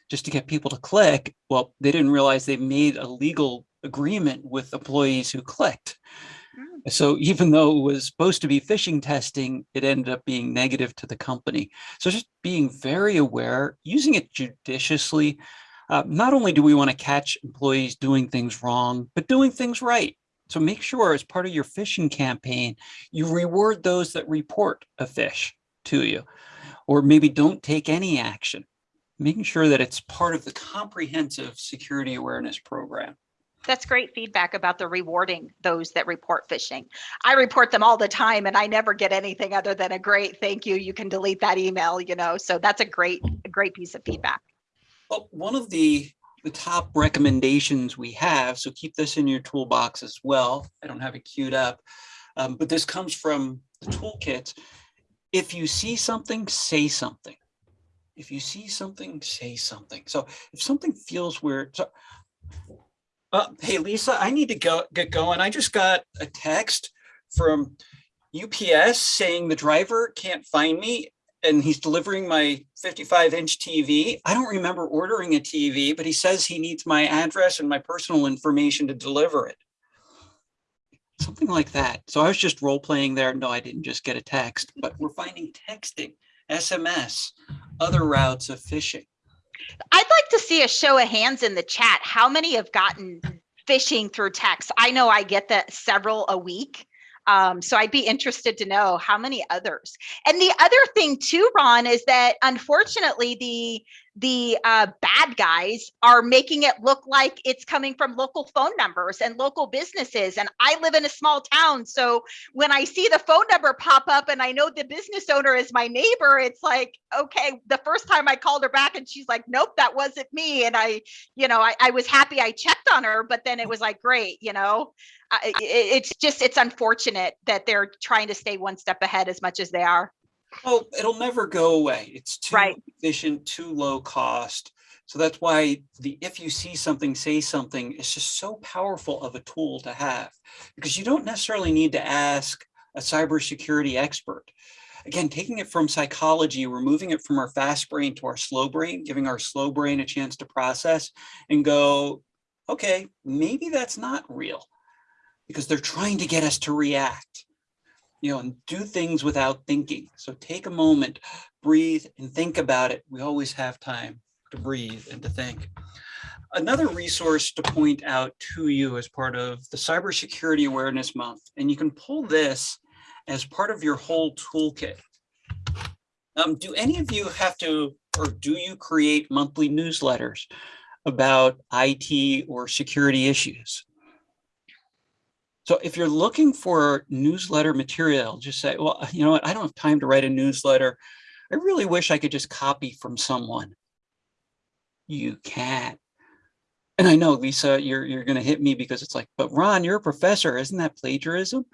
just to get people to click. Well, they didn't realize they made a legal agreement with employees who clicked. Mm. So even though it was supposed to be phishing testing, it ended up being negative to the company. So just being very aware, using it judiciously. Uh, not only do we want to catch employees doing things wrong, but doing things right. So make sure as part of your phishing campaign, you reward those that report a phish to you, or maybe don't take any action, making sure that it's part of the comprehensive security awareness program. That's great feedback about the rewarding those that report phishing. I report them all the time and I never get anything other than a great thank you. You can delete that email, you know, so that's a great, a great piece of feedback. Well, one of the the top recommendations we have. So keep this in your toolbox as well. I don't have it queued up, um, but this comes from the toolkit. If you see something, say something. If you see something, say something. So if something feels weird, so, uh, hey, Lisa, I need to go get going. I just got a text from UPS saying the driver can't find me and he's delivering my 55 inch TV. I don't remember ordering a TV, but he says he needs my address and my personal information to deliver it. Something like that. So I was just role playing there. No, I didn't just get a text, but we're finding texting, SMS, other routes of phishing. I'd like to see a show of hands in the chat. How many have gotten phishing through text? I know I get that several a week. Um, so I'd be interested to know how many others. And the other thing too, Ron, is that unfortunately the the uh, bad guys are making it look like it's coming from local phone numbers and local businesses. And I live in a small town. So when I see the phone number pop up and I know the business owner is my neighbor, it's like, okay, the first time I called her back and she's like, nope, that wasn't me. And I, you know, I, I was happy I checked on her, but then it was like, great, you know, it, it's just, it's unfortunate that they're trying to stay one step ahead as much as they are. Oh, it'll never go away. It's too Right. efficient, too low cost So that's why the if you see something, say something is just so powerful of a tool to have because you don't necessarily need to ask a cybersecurity expert. Again, taking it from psychology, removing it from our fast brain to our slow brain, giving our slow brain a chance to process and go, okay, maybe that's not real because they're trying to get us to react, you know, and do things without thinking. So take a moment, breathe and think about it. We always have time to breathe and to think. Another resource to point out to you as part of the Cybersecurity Awareness Month, and you can pull this as part of your whole toolkit. Um, do any of you have to, or do you create monthly newsletters about IT or security issues? So if you're looking for newsletter material, just say, well, you know what, I don't have time to write a newsletter. I really wish I could just copy from someone. You can't. And I know, Lisa, you're, you're going to hit me because it's like, but Ron, you're a professor. Isn't that plagiarism?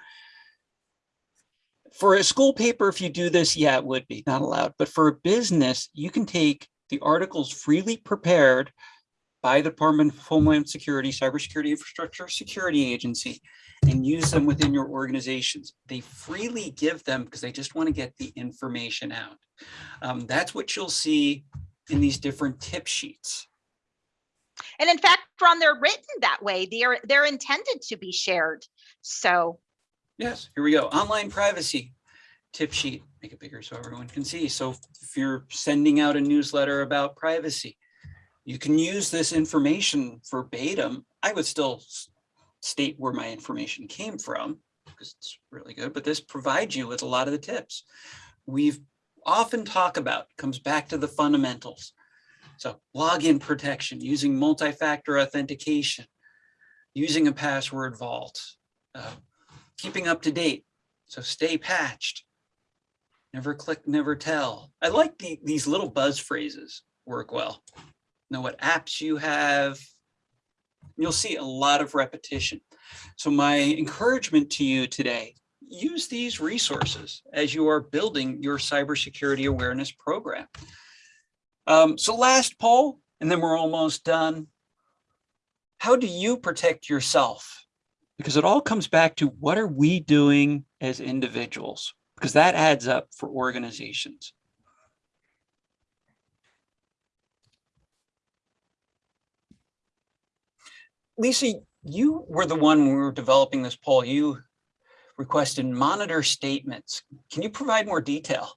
For a school paper, if you do this, yeah, it would be not allowed. But for a business, you can take the articles freely prepared by the Department of Homeland Security, Cybersecurity Infrastructure Security Agency, and use them within your organizations. They freely give them because they just want to get the information out. Um, that's what you'll see in these different tip sheets. And in fact, Ron, they're written that way. They're they're intended to be shared. So Yes, here we go. Online privacy tip sheet. Make it bigger so everyone can see. So if you're sending out a newsletter about privacy, you can use this information verbatim. I would still state where my information came from because it's really good, but this provides you with a lot of the tips. We've often talk about comes back to the fundamentals. So login protection, using multi-factor authentication, using a password vault, uh, keeping up to date. So stay patched. Never click, never tell. I like the, these little buzz phrases work well. Know what apps you have. You'll see a lot of repetition. So my encouragement to you today, use these resources as you are building your cybersecurity awareness program. Um, so last poll, and then we're almost done. How do you protect yourself? Because it all comes back to what are we doing as individuals? Because that adds up for organizations. Lisa, you were the one when we were developing this poll, you requested monitor statements. Can you provide more detail?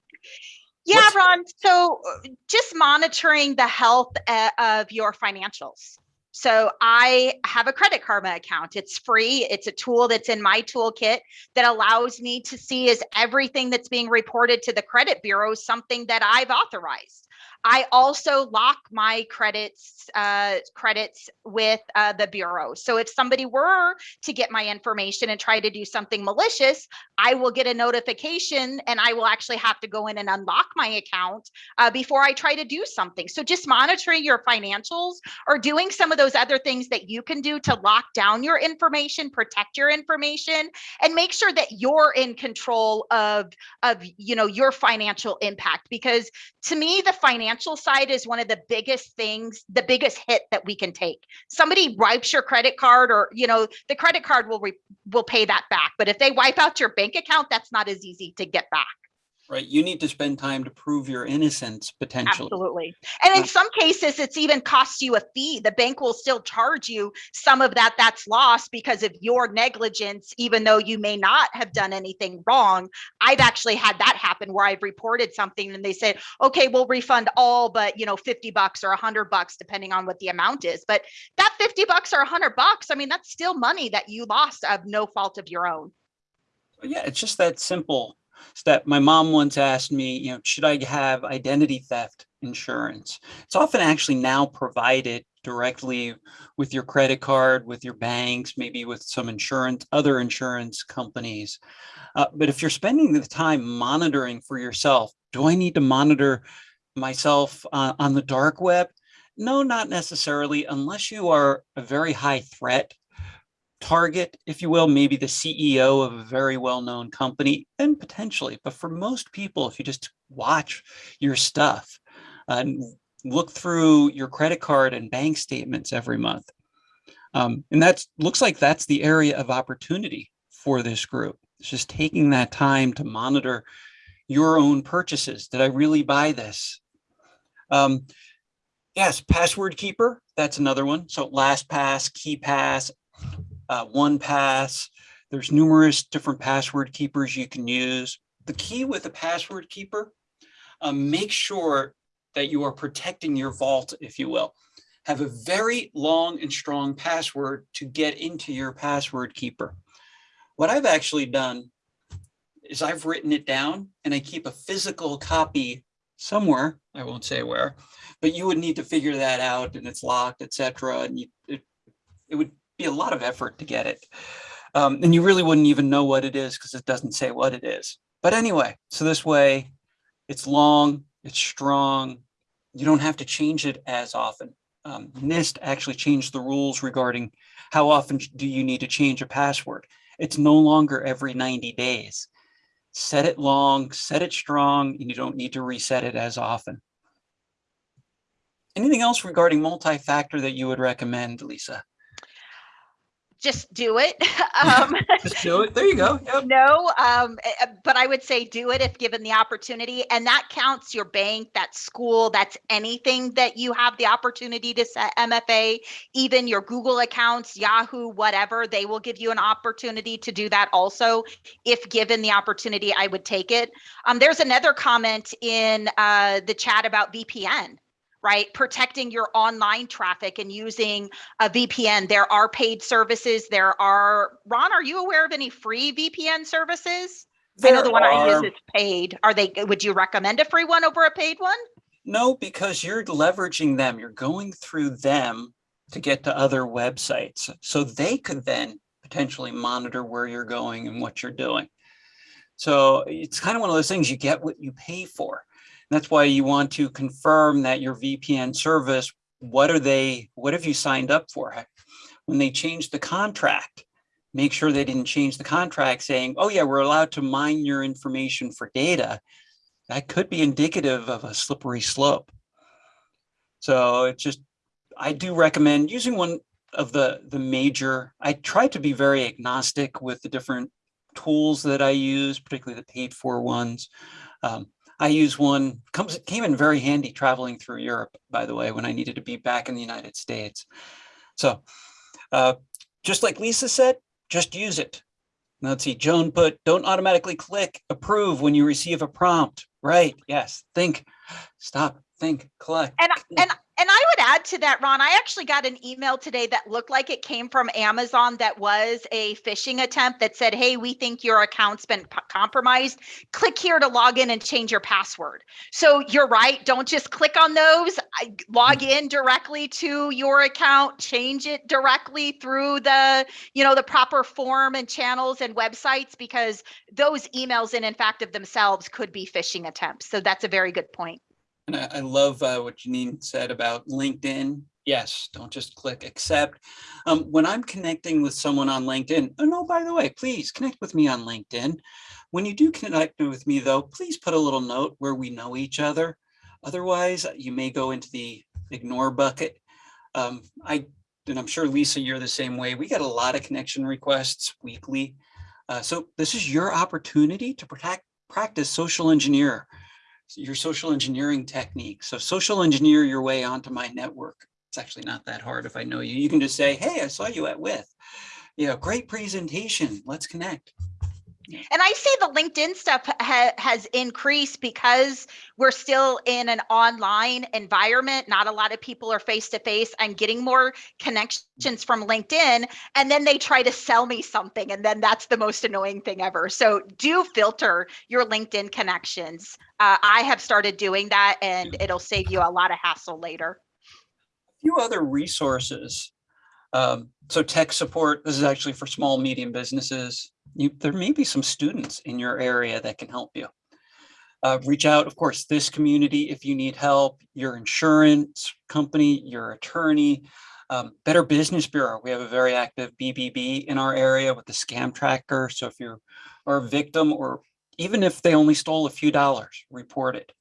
yeah, What's- Ron. So uh, just monitoring the health uh, of your financials. So I have a credit karma account. It's free. It's a tool that's in my toolkit that allows me to see is everything that's being reported to the credit bureau something that I've authorized. I also lock my credits uh, credits with uh, the bureau. So if somebody were to get my information and try to do something malicious, I will get a notification and I will actually have to go in and unlock my account uh, before I try to do something. So just monitoring your financials or doing some of those other things that you can do to lock down your information, protect your information, and make sure that you're in control of of you know your financial impact. Because to me, the financial side is one of the biggest things, the biggest hit that we can take. Somebody wipes your credit card, or you know the credit card will re- will pay that back. But if they wipe out your bank account, that's not as easy to get back. Right, you need to spend time to prove your innocence potentially. Absolutely. And in some cases, it's even costs you a fee. The bank will still charge you some of that that's lost because of your negligence, even though you may not have done anything wrong. I've actually had that happen where I've reported something and they said, okay, we'll refund all but you know 50 bucks or 100 bucks, depending on what the amount is. But that 50 bucks or 100 bucks, I mean, that's still money that you lost of no fault of your own. Yeah, it's just that simple step. My mom once asked me, you know, should I have identity theft insurance? It's often actually now provided directly with your credit card, with your banks, maybe with some insurance, other insurance companies. Uh, but if you're spending the time monitoring for yourself, do I need to monitor myself uh, on the dark web? No, not necessarily, unless you are a very high threat target, if you will, maybe the CEO of a very well-known company, and potentially. But for most people, if you just watch your stuff, and look through your credit card and bank statements every month. Um, and that looks like that's the area of opportunity for this group. It's just taking that time to monitor your own purchases. Did I really buy this? Um, yes, password keeper, that's another one. So LastPass, KeePass, uh, OnePass. There's numerous different password keepers you can use. The key with a password keeper, um, make sure that you are protecting your vault, if you will. Have a very long and strong password to get into your password keeper. What I've actually done is I've written it down and I keep a physical copy somewhere, I won't say where, but you would need to figure that out and it's locked, etc. And you, it, it would be a lot of effort to get it. Um, and you really wouldn't even know what it is because it doesn't say what it is. But anyway, so this way it's long, it's strong. You don't have to change it as often. Um, NIST actually changed the rules regarding how often do you need to change a password. It's no longer every 90 days. Set it long, set it strong, and you don't need to reset it as often. Anything else regarding multi-factor that you would recommend, Lisa? Just do it. Um, Just do it. There you go. Yep. no, um, eh, eh, but I would say do it if given the opportunity. And that counts your bank, that school, that's anything that you have the opportunity to set MFA, even your Google accounts, Yahoo, whatever, they will give you an opportunity to do that also. If given the opportunity, I would take it. Um, there's another comment in uh, the chat about VPN right? Protecting your online traffic and using a VPN. There are paid services. There are, Ron, are you aware of any free VPN services? I know the one I use is paid. Are they, would you recommend a free one over a paid one? No, because you're leveraging them. You're going through them to get to other websites. So they could then potentially monitor where you're going and what you're doing. So it's kind of one of those things you get what you pay for. That's why you want to confirm that your VPN service, what are they, what have you signed up for? When they change the contract, make sure they didn't change the contract saying, oh yeah, we're allowed to mine your information for data. That could be indicative of a slippery slope. So it's just, I do recommend using one of the, the major, I try to be very agnostic with the different tools that I use, particularly the paid for ones. Um, I use one, comes came in very handy traveling through Europe, by the way, when I needed to be back in the United States. So uh, just like Lisa said, just use it. Let's see, Joan put, don't automatically click approve when you receive a prompt. Right, yes, think, stop, think, collect. And and and I would add to that, Ron. I actually got an email today that looked like it came from Amazon. That was a phishing attempt that said, "Hey, we think your account's been compromised. Click here to log in and change your password." So you're right. Don't just click on those. I, log mm-hmm. in directly to your account. Change it directly through the you know the proper form and channels and websites because those emails in in fact of themselves could be phishing attempts. So that's a very good point. And I, I love uh, what Janine said about LinkedIn. Yes, don't just click accept. Um, when I'm connecting with someone on LinkedIn, oh no, by the way, please connect with me on LinkedIn. When you do connect with me though, please put a little note where we know each other. Otherwise, you may go into the ignore bucket. Um, I, and I'm sure Lisa, you're the same way. We get a lot of connection requests weekly. Uh, so this is your opportunity to protect, practice social engineer your social engineering technique. So social engineer your way onto my network. It's actually not that hard if I know you. You can just say, hey, I saw you at WITH. You know, great presentation. Let's connect. And I see the LinkedIn stuff ha- has increased because we're still in an online environment. Not a lot of people are face to face. I'm getting more connections from LinkedIn, and then they try to sell me something, and then that's the most annoying thing ever. So do filter your LinkedIn connections. Uh, I have started doing that, and it'll save you a lot of hassle later. A few other resources. Um, so tech support, this is actually for small, medium businesses. You, there may be some students in your area that can help you. Uh, reach out, of course, this community if you need help, your insurance company, your attorney, um, Better Business Bureau. We have a very active BBB in our area with the scam tracker. So if you are a victim or even if they only stole a few dollars, report it.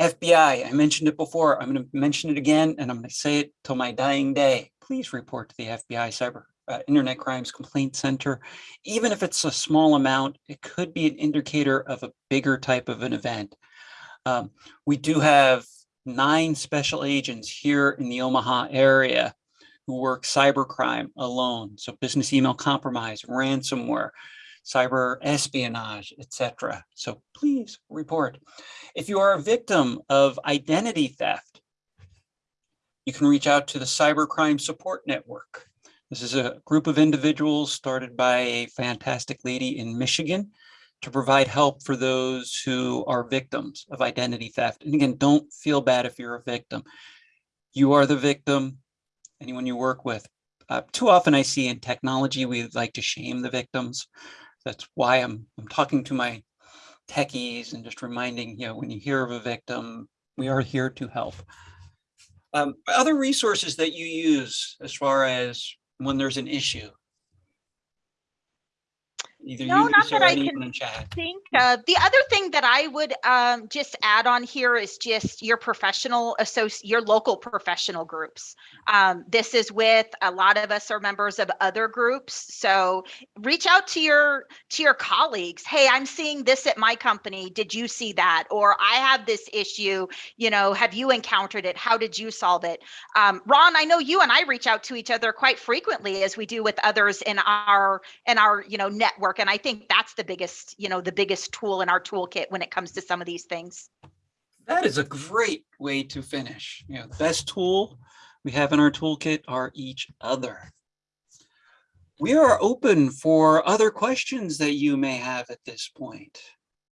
FBI, I mentioned it before. I'm going to mention it again, and I'm going to say it till my dying day. Please report to the FBI Cyber uh, Internet Crimes Complaint Center. Even if it's a small amount, it could be an indicator of a bigger type of an event. Um, we do have nine special agents here in the Omaha area who work cybercrime alone. So business email compromise, ransomware, cyber espionage, etc. So please report. If you are a victim of identity theft, you can reach out to the Cybercrime Support Network. This is a group of individuals started by a fantastic lady in Michigan to provide help for those who are victims of identity theft. And again, don't feel bad if you're a victim. You are the victim, anyone you work with. Uh, too often I see in technology, we like to shame the victims. That's why I'm, I'm talking to my techies and just reminding, you know, when you hear of a victim, we are here to help. Um, other resources that you use as far as when there's an issue. Either No, you, not that I can think uh, the other thing that I would um, just add on here is just your professional associate, your local professional groups. Um, this is with a lot of us are members of other groups, so reach out to your to your colleagues. Hey, I'm seeing this at my company. Did you see that? Or I have this issue. You know, have you encountered it? How did you solve it? Um, Ron, I know you and I reach out to each other quite frequently, as we do with others in our in our you know network and i think that's the biggest you know the biggest tool in our toolkit when it comes to some of these things That is a great way to finish. You know, the best tool we have in our toolkit are each other. We are open for other questions that you may have at this point.